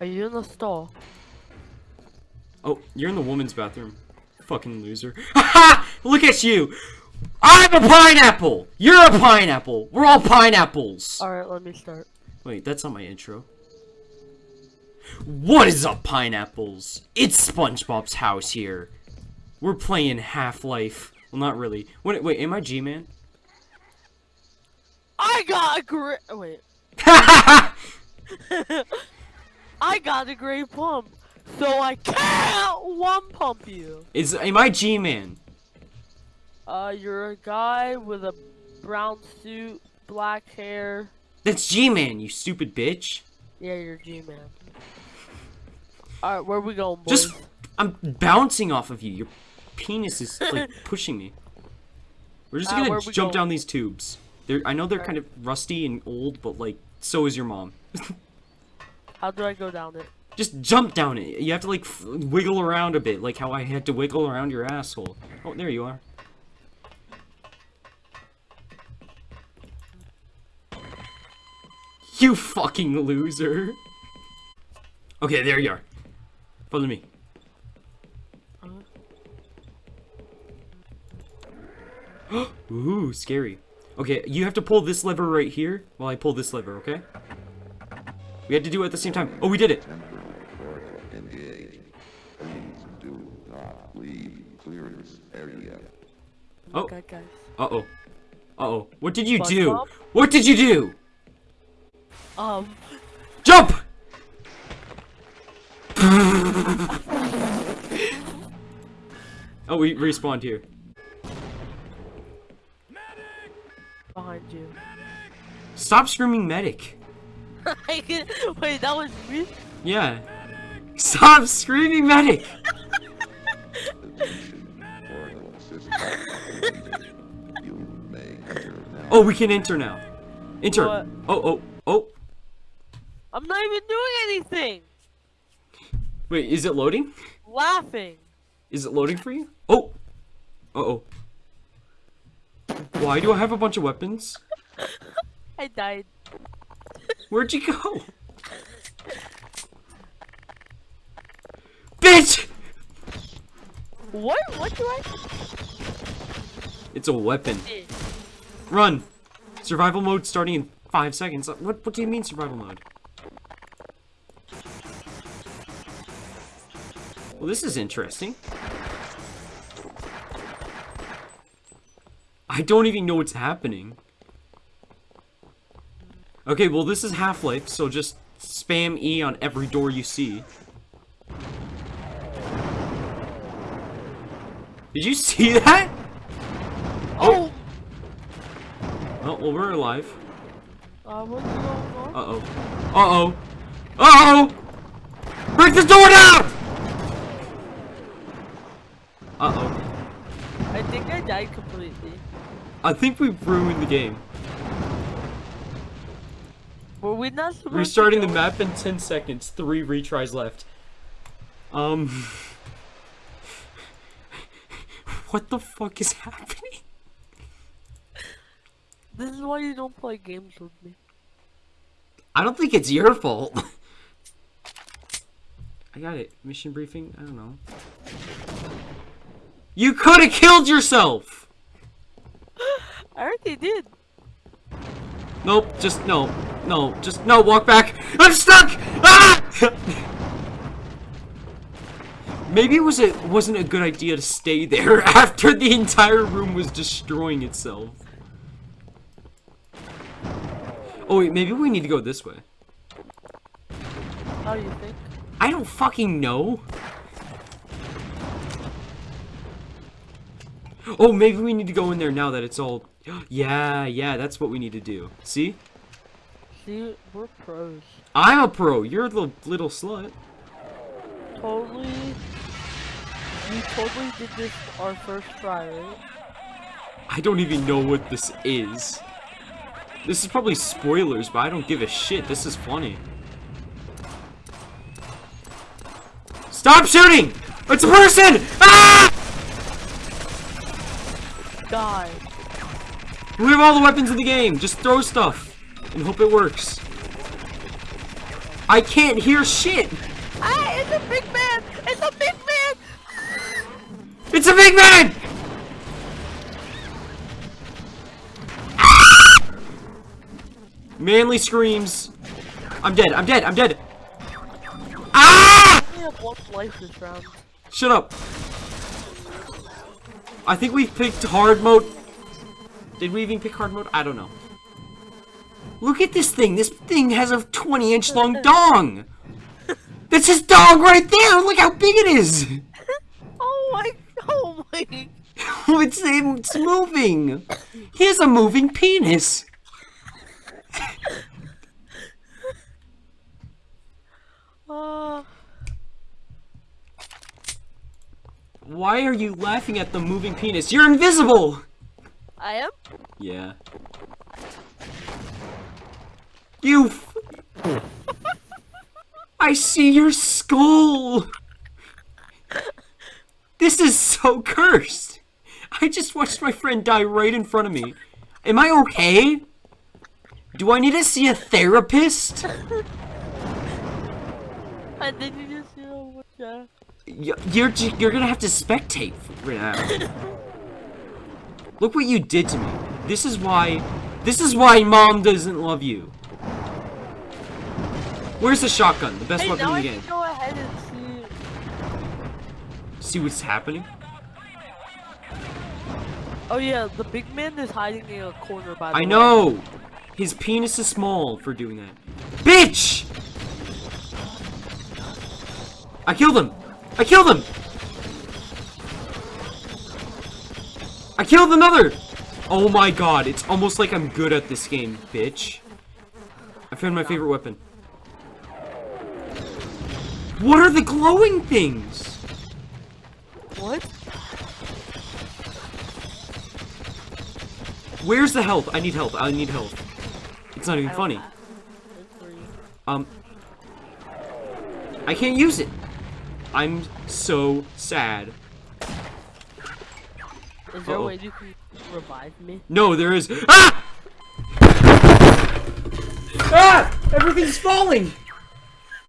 Are you in the stall? Oh, you're in the woman's bathroom. Fucking loser. Look at you! I'm a pineapple! You're a pineapple! We're all pineapples! Alright, let me start. Wait, that's not my intro. What is up, pineapples? It's SpongeBob's house here. We're playing Half-Life. Well, not really. Wait, wait, am I G-Man? I got a. Oh, wait. I got a great pump, so I can't one pump you. is am I G-Man? Uh, you're a guy with a brown suit, black hair. That's G-Man, you stupid bitch. Yeah, you're G-man. Alright, where we going, boys? Just, I'm bouncing off of you. Your penis is like pushing me. We're just Uh, gonna jump going? down these tubes. They're, I know they're kind of rusty and old, but like, so is your mom. How do I go down it? Just jump down it. You have to like wiggle around a bit, like how I had to wiggle around your asshole. Oh, there you are. You fucking loser. Okay, there you are. Follow me. Ooh, scary. Okay, you have to pull this lever right here while I pull this lever, okay? We had to do it at the same time. Oh, we did it. Temporary portal engaged. Please do not leave clearance area. Oh. Uh-oh. Uh-oh. What did you do? What did you do? Um, Jump! oh, we respawned here. behind you. Stop screaming medic. Wait, that was me? Yeah. Stop screaming medic! Attention. Portal system completed. You may enter now. Oh, we can enter now. Enter. What? Oh, oh, oh. I'm not even doing anything! Wait, is it loading? Laughing! Is it loading for you? Oh! Uh-oh. Why do I have a bunch of weapons? I died. Where'd you go? Bitch! What? What do I It's a weapon. Run! Survival mode starting in five seconds. Uh, what, what do you mean survival mode? Well, this is interesting. I don't even know what's happening. Okay, well this is Half-Life, so just spam E on every door you see. Did you see that? Oh! Oh, well we're alive. Uh, what's going on? Uh-oh. Uh-oh. Uh-oh! Break this door down! Uh-oh. I think I died completely. I think we've ruined the game. Were we not Restarting the map in 10 seconds. Three retries left. Um... What the fuck is happening? This is why you don't play games with me. I don't think it's your fault. I got it. Mission briefing? I don't know. You could have killed yourself! I already did. Nope, just no. No, just no, walk back. I'm stuck! Ah! Maybe it was a wasn't a good idea to stay there after the entire room was destroying itself. Oh wait, maybe we need to go this way. How do you think? I don't fucking know. Oh, maybe we need to go in there now that it's all... Yeah, yeah, that's what we need to do. See? See, we're pros. I'm a pro. You're the little slut. Totally. We totally did this our first try, right? I don't even know what this is. This is probably spoilers, but I don't give a shit. This is funny. Stop shooting! It's a person! Ah! Die. We have all the weapons in the game. Just throw stuff and hope it works. I can't hear shit. Ah, it's a big man! It's a big man! It's a big man! Manly screams. I'm dead, I'm dead, I'm dead. Ah! We have one life this round. Shut up. I think we picked hard mode. Did we even pick hard mode? I don't know. Look at this thing. This thing has a 20 inch long dong. That's his dong right there. Look how big it is. Oh my, oh my. it's, it's moving. He has a moving penis. Uh, Why are you laughing at the moving penis? You're invisible. I am? Yeah. You. f- I see your skull. This is so cursed. I just watched my friend die right in front of me. Am I okay? Do I need to see a therapist? I think you just, what, yeah. Y- You're you're gonna have to spectate right now. Look what you did to me. This is why. This is why mom doesn't love you. Where's the shotgun? The best Hey, weapon in the can game. go ahead and see. See what's happening? Oh yeah, the big man is hiding in a corner by the I way. know. His penis is small for doing that. Bitch! I killed him. I killed him. I killed another. Oh my god, it's almost like I'm good at this game, bitch. I found my favorite weapon. What are the glowing things? What? Where's the health? I need health. I need health. It's not even funny. have- it's free. Um, I can't use it. I'm so sad. Is there Uh-oh. a way you can revive me? No, there is. Ah! Ah! Everything's falling.